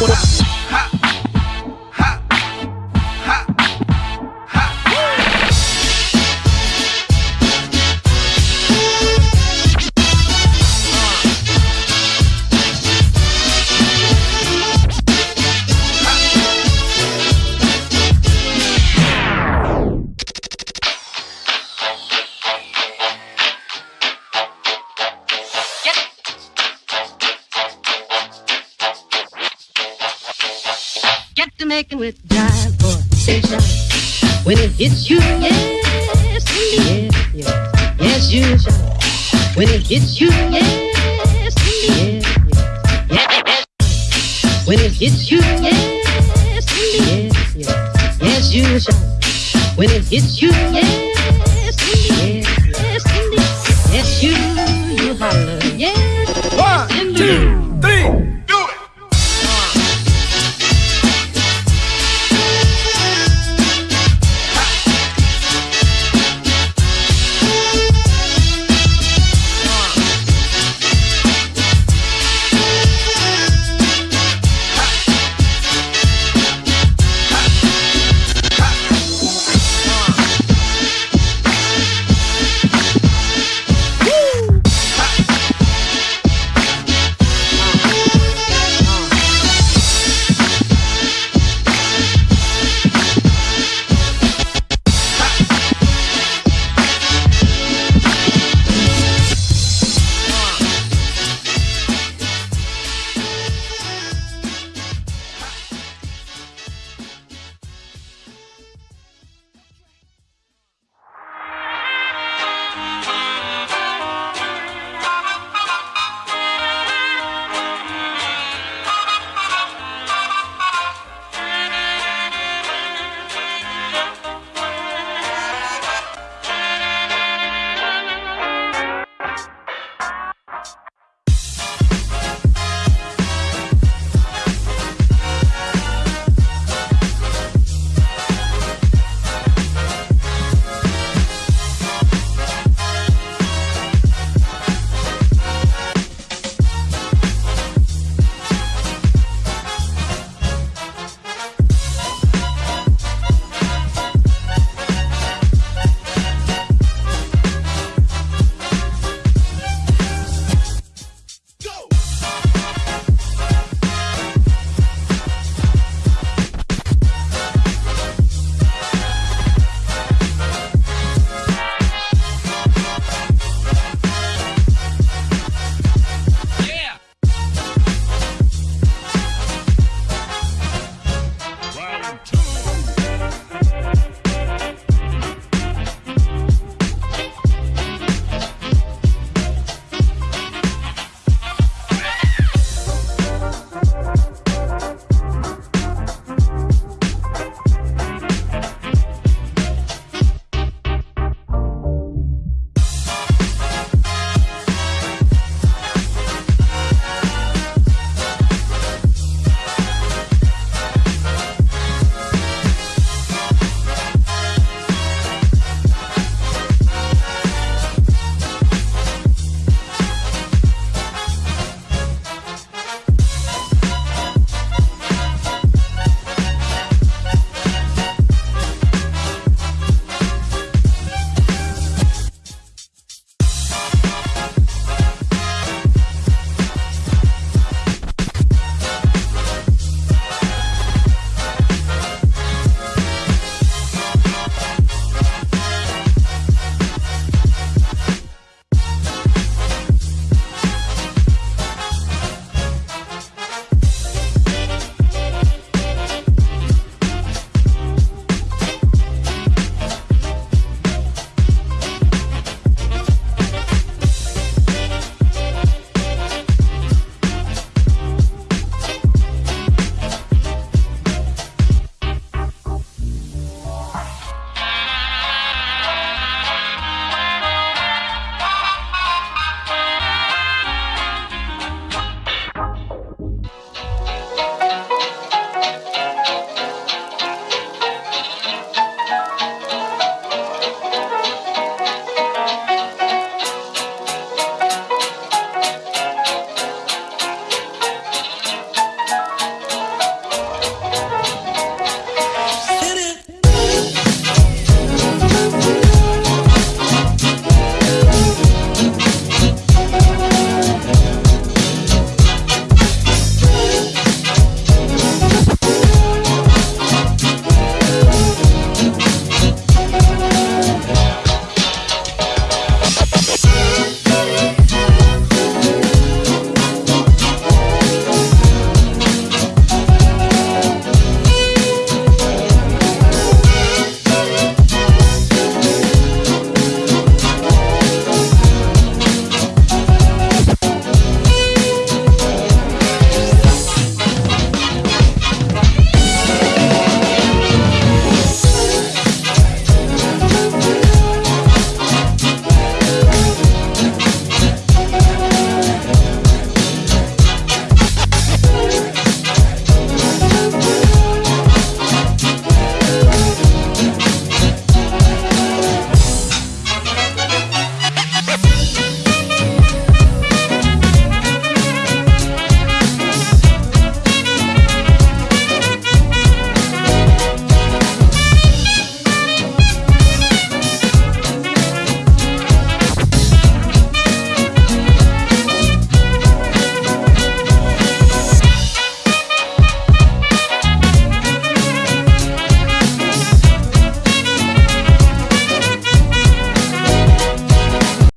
making with drive for station. When it hits you, yes, indeed. Yes, yes, yes you shall. When it hits you, yes, indeed. Yes, yes, yes. When it hits you, yes, indeed. Yes, yes, yes you shall. When it hits you, yes, indeed. Yes, yes, indeed. Yes, you, you holler. Yes, One, two.